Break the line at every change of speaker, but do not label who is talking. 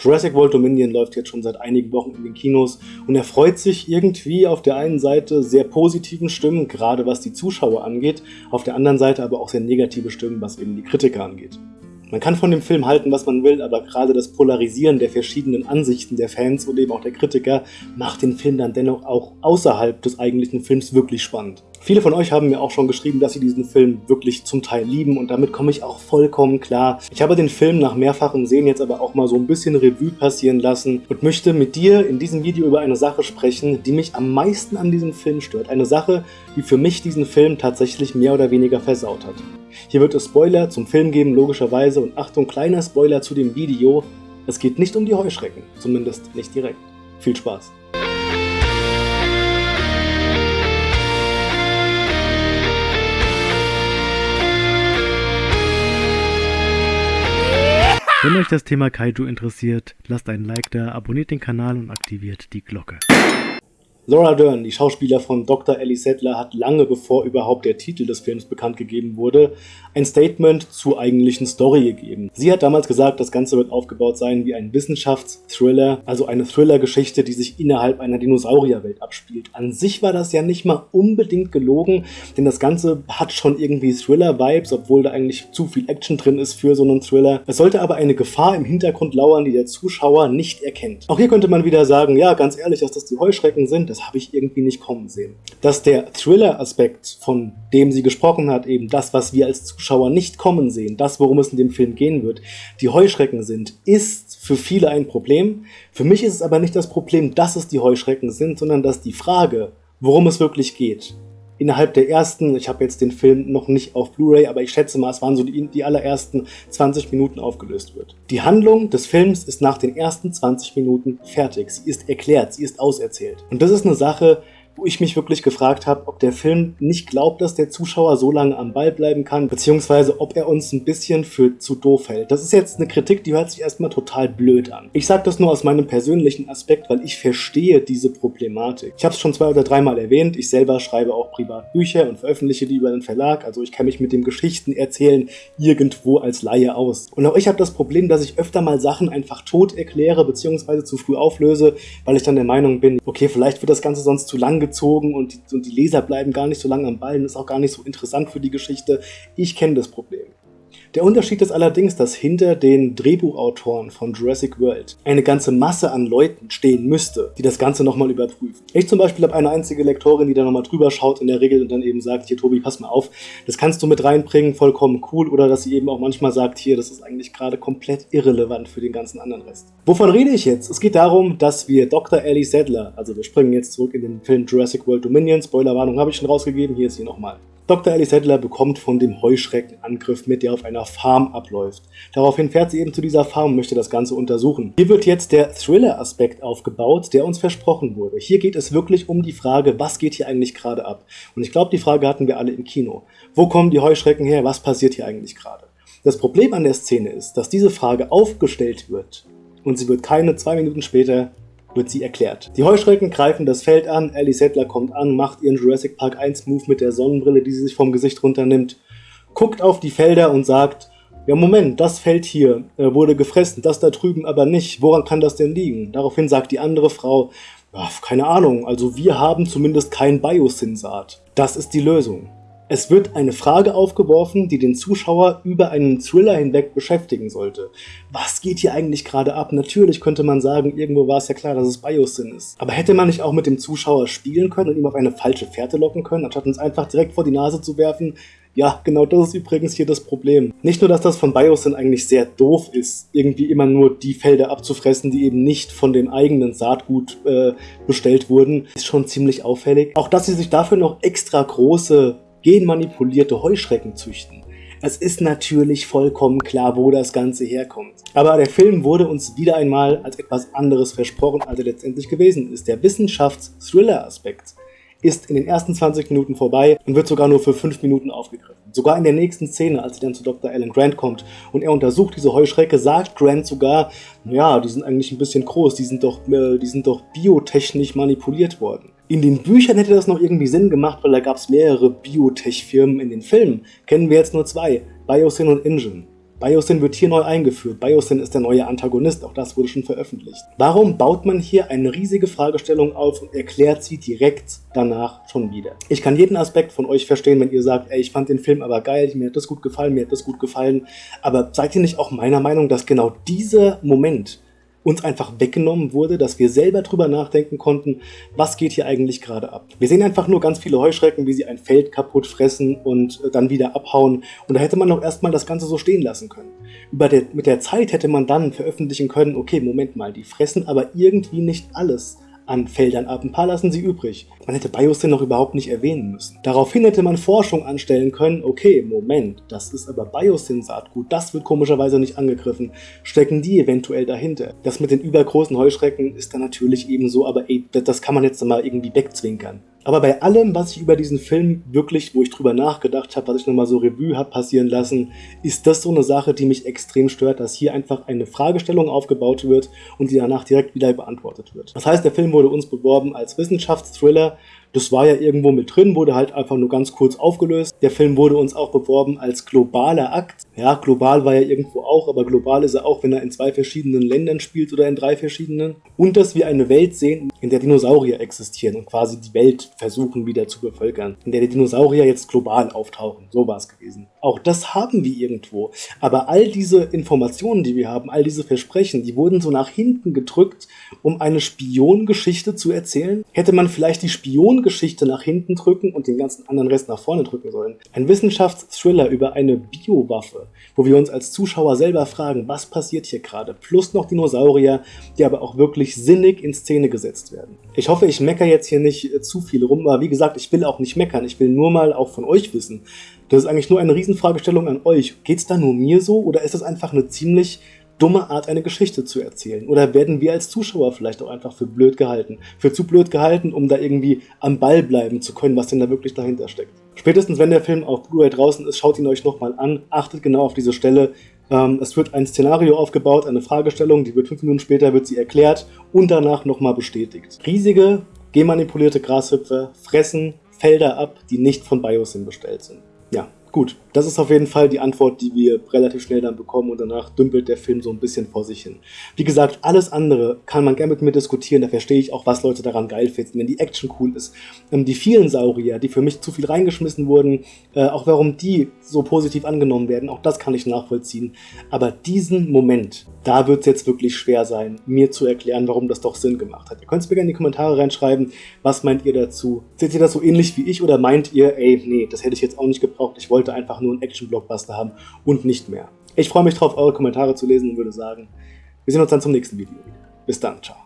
Jurassic World Dominion läuft jetzt schon seit einigen Wochen in den Kinos und er freut sich irgendwie auf der einen Seite sehr positiven Stimmen, gerade was die Zuschauer angeht, auf der anderen Seite aber auch sehr negative Stimmen, was eben die Kritiker angeht. Man kann von dem Film halten, was man will, aber gerade das Polarisieren der verschiedenen Ansichten der Fans und eben auch der Kritiker macht den Film dann dennoch auch außerhalb des eigentlichen Films wirklich spannend. Viele von euch haben mir auch schon geschrieben, dass sie diesen Film wirklich zum Teil lieben und damit komme ich auch vollkommen klar. Ich habe den Film nach mehrfachem Sehen jetzt aber auch mal so ein bisschen Revue passieren lassen und möchte mit dir in diesem Video über eine Sache sprechen, die mich am meisten an diesem Film stört. Eine Sache, die für mich diesen Film tatsächlich mehr oder weniger versaut hat. Hier wird es Spoiler zum Film geben, logischerweise, und Achtung, kleiner Spoiler zu dem Video. Es geht nicht um die Heuschrecken, zumindest nicht direkt. Viel Spaß! Wenn euch das Thema Kaiju interessiert, lasst einen Like da, abonniert den Kanal und aktiviert die Glocke. Laura Dern, die Schauspieler von Dr. Ellie Sattler, hat lange bevor überhaupt der Titel des Films bekannt gegeben wurde, ein Statement zur eigentlichen Story gegeben. Sie hat damals gesagt, das Ganze wird aufgebaut sein wie ein Wissenschaftsthriller, also eine Thriller-Geschichte, die sich innerhalb einer Dinosaurierwelt abspielt. An sich war das ja nicht mal unbedingt gelogen, denn das Ganze hat schon irgendwie Thriller-Vibes, obwohl da eigentlich zu viel Action drin ist für so einen Thriller. Es sollte aber eine Gefahr im Hintergrund lauern, die der Zuschauer nicht erkennt. Auch hier könnte man wieder sagen, ja, ganz ehrlich, dass das die Heuschrecken sind, das habe ich irgendwie nicht kommen sehen. Dass der Thriller-Aspekt, von dem sie gesprochen hat, eben das, was wir als Zuschauer nicht kommen sehen, das, worum es in dem Film gehen wird, die Heuschrecken sind, ist für viele ein Problem. Für mich ist es aber nicht das Problem, dass es die Heuschrecken sind, sondern dass die Frage, worum es wirklich geht, innerhalb der ersten, ich habe jetzt den Film noch nicht auf Blu-ray, aber ich schätze mal, es waren so die, die allerersten 20 Minuten aufgelöst wird. Die Handlung des Films ist nach den ersten 20 Minuten fertig. Sie ist erklärt, sie ist auserzählt. Und das ist eine Sache, wo ich mich wirklich gefragt habe, ob der Film nicht glaubt, dass der Zuschauer so lange am Ball bleiben kann, beziehungsweise ob er uns ein bisschen für zu doof hält. Das ist jetzt eine Kritik, die hört sich erstmal total blöd an. Ich sage das nur aus meinem persönlichen Aspekt, weil ich verstehe diese Problematik. Ich habe es schon zwei oder dreimal erwähnt, ich selber schreibe auch privat Bücher und veröffentliche die über den Verlag, also ich kenne mich mit dem Geschichten erzählen irgendwo als Laie aus. Und auch ich habe das Problem, dass ich öfter mal Sachen einfach tot erkläre, beziehungsweise zu früh auflöse, weil ich dann der Meinung bin, okay, vielleicht wird das Ganze sonst zu lang gezogen und die, und die Leser bleiben gar nicht so lange am Ball und ist auch gar nicht so interessant für die Geschichte. Ich kenne das Problem. Der Unterschied ist allerdings, dass hinter den Drehbuchautoren von Jurassic World eine ganze Masse an Leuten stehen müsste, die das Ganze nochmal überprüfen. Ich zum Beispiel habe eine einzige Lektorin, die da nochmal drüber schaut in der Regel und dann eben sagt, hier Tobi, pass mal auf, das kannst du mit reinbringen, vollkommen cool. Oder dass sie eben auch manchmal sagt, hier, das ist eigentlich gerade komplett irrelevant für den ganzen anderen Rest. Wovon rede ich jetzt? Es geht darum, dass wir Dr. Ellie Sadler, also wir springen jetzt zurück in den Film Jurassic World Dominion, Spoilerwarnung habe ich schon rausgegeben, hier ist sie nochmal. Dr. Ellie Sattler bekommt von dem Heuschreckenangriff mit, der auf einer Farm abläuft. Daraufhin fährt sie eben zu dieser Farm und möchte das Ganze untersuchen. Hier wird jetzt der Thriller-Aspekt aufgebaut, der uns versprochen wurde. Hier geht es wirklich um die Frage, was geht hier eigentlich gerade ab? Und ich glaube, die Frage hatten wir alle im Kino. Wo kommen die Heuschrecken her? Was passiert hier eigentlich gerade? Das Problem an der Szene ist, dass diese Frage aufgestellt wird und sie wird keine zwei Minuten später wird sie erklärt. Die Heuschrecken greifen das Feld an, Ellie Sattler kommt an, macht ihren Jurassic Park 1 Move mit der Sonnenbrille, die sie sich vom Gesicht runternimmt, guckt auf die Felder und sagt, ja Moment, das Feld hier äh, wurde gefressen, das da drüben aber nicht, woran kann das denn liegen? Daraufhin sagt die andere Frau, keine Ahnung, also wir haben zumindest kein Biosensat. Das ist die Lösung. Es wird eine Frage aufgeworfen, die den Zuschauer über einen Thriller hinweg beschäftigen sollte. Was geht hier eigentlich gerade ab? Natürlich könnte man sagen, irgendwo war es ja klar, dass es Biosyn ist. Aber hätte man nicht auch mit dem Zuschauer spielen können und ihm auf eine falsche Fährte locken können, anstatt uns einfach direkt vor die Nase zu werfen, ja, genau das ist übrigens hier das Problem. Nicht nur, dass das von Biosyn eigentlich sehr doof ist, irgendwie immer nur die Felder abzufressen, die eben nicht von dem eigenen Saatgut äh, bestellt wurden, ist schon ziemlich auffällig. Auch, dass sie sich dafür noch extra große genmanipulierte Heuschrecken züchten. Es ist natürlich vollkommen klar, wo das Ganze herkommt. Aber der Film wurde uns wieder einmal als etwas anderes versprochen, als er letztendlich gewesen ist. Der Wissenschafts-Thriller-Aspekt ist in den ersten 20 Minuten vorbei und wird sogar nur für 5 Minuten aufgegriffen. Sogar in der nächsten Szene, als sie dann zu Dr. Alan Grant kommt und er untersucht diese Heuschrecke, sagt Grant sogar, ja, die sind eigentlich ein bisschen groß, die sind doch, äh, die sind doch biotechnisch manipuliert worden. In den Büchern hätte das noch irgendwie Sinn gemacht, weil da gab es mehrere Biotech-Firmen in den Filmen. Kennen wir jetzt nur zwei, Biosyn und Ingen. Biosyn wird hier neu eingeführt. Biosyn ist der neue Antagonist, auch das wurde schon veröffentlicht. Warum baut man hier eine riesige Fragestellung auf und erklärt sie direkt danach schon wieder? Ich kann jeden Aspekt von euch verstehen, wenn ihr sagt, ey, ich fand den Film aber geil, mir hat das gut gefallen, mir hat das gut gefallen. Aber seid ihr nicht auch meiner Meinung, dass genau dieser Moment uns einfach weggenommen wurde, dass wir selber drüber nachdenken konnten, was geht hier eigentlich gerade ab. Wir sehen einfach nur ganz viele Heuschrecken, wie sie ein Feld kaputt fressen und äh, dann wieder abhauen. Und da hätte man doch erstmal das Ganze so stehen lassen können. Über der, mit der Zeit hätte man dann veröffentlichen können, okay, Moment mal, die fressen aber irgendwie nicht alles an Feldern ab. Ein paar lassen sie übrig. Man hätte Biosyn noch überhaupt nicht erwähnen müssen. Daraufhin hätte man Forschung anstellen können. Okay, Moment, das ist aber Biosyn-Saatgut. Das wird komischerweise nicht angegriffen. Stecken die eventuell dahinter? Das mit den übergroßen Heuschrecken ist dann natürlich ebenso, aber ey, das kann man jetzt mal irgendwie wegzwinkern. Aber bei allem, was ich über diesen Film wirklich, wo ich drüber nachgedacht habe, was ich nochmal so Revue habe passieren lassen, ist das so eine Sache, die mich extrem stört, dass hier einfach eine Fragestellung aufgebaut wird und die danach direkt wieder beantwortet wird. Das heißt, der Film wurde uns beworben als Wissenschaftsthriller, das war ja irgendwo mit drin, wurde halt einfach nur ganz kurz aufgelöst. Der Film wurde uns auch beworben als globaler Akt. Ja, global war er irgendwo auch, aber global ist er auch, wenn er in zwei verschiedenen Ländern spielt oder in drei verschiedenen. Und dass wir eine Welt sehen, in der Dinosaurier existieren und quasi die Welt versuchen wieder zu bevölkern. In der die Dinosaurier jetzt global auftauchen. So war es gewesen. Auch das haben wir irgendwo. Aber all diese Informationen, die wir haben, all diese Versprechen, die wurden so nach hinten gedrückt, um eine Spiongeschichte zu erzählen. Hätte man vielleicht die Spiongeschichte nach hinten drücken und den ganzen anderen Rest nach vorne drücken sollen. Ein Wissenschaftsthriller über eine Biowaffe, wo wir uns als Zuschauer selber fragen, was passiert hier gerade? Plus noch Dinosaurier, die aber auch wirklich sinnig in Szene gesetzt werden. Ich hoffe, ich mecker jetzt hier nicht äh, zu viel rum, aber wie gesagt, ich will auch nicht meckern. Ich will nur mal auch von euch wissen, das ist eigentlich nur eine Riesenfragestellung an euch. Geht es da nur mir so oder ist es einfach eine ziemlich dumme Art, eine Geschichte zu erzählen? Oder werden wir als Zuschauer vielleicht auch einfach für blöd gehalten? Für zu blöd gehalten, um da irgendwie am Ball bleiben zu können, was denn da wirklich dahinter steckt? Spätestens wenn der Film auf Blu-ray draußen ist, schaut ihn euch nochmal an, achtet genau auf diese Stelle. Ähm, es wird ein Szenario aufgebaut, eine Fragestellung, die wird fünf Minuten später wird sie erklärt und danach nochmal bestätigt. Riesige, genmanipulierte Grashüpfer fressen Felder ab, die nicht von Biosyn bestellt sind. Ja, gut. Das ist auf jeden Fall die Antwort, die wir relativ schnell dann bekommen und danach dümpelt der Film so ein bisschen vor sich hin. Wie gesagt, alles andere kann man gerne mit mir diskutieren, da verstehe ich auch, was Leute daran geil finden, wenn die Action cool ist. Ähm, die vielen Saurier, die für mich zu viel reingeschmissen wurden, äh, auch warum die so positiv angenommen werden, auch das kann ich nachvollziehen. Aber diesen Moment, da wird es jetzt wirklich schwer sein, mir zu erklären, warum das doch Sinn gemacht hat. Ihr könnt es mir gerne in die Kommentare reinschreiben, was meint ihr dazu? Seht ihr das so ähnlich wie ich oder meint ihr, ey, nee, das hätte ich jetzt auch nicht gebraucht, ich wollte einfach nur ein Action-Blockbuster haben und nicht mehr. Ich freue mich darauf, eure Kommentare zu lesen und würde sagen, wir sehen uns dann zum nächsten Video. Bis dann, ciao.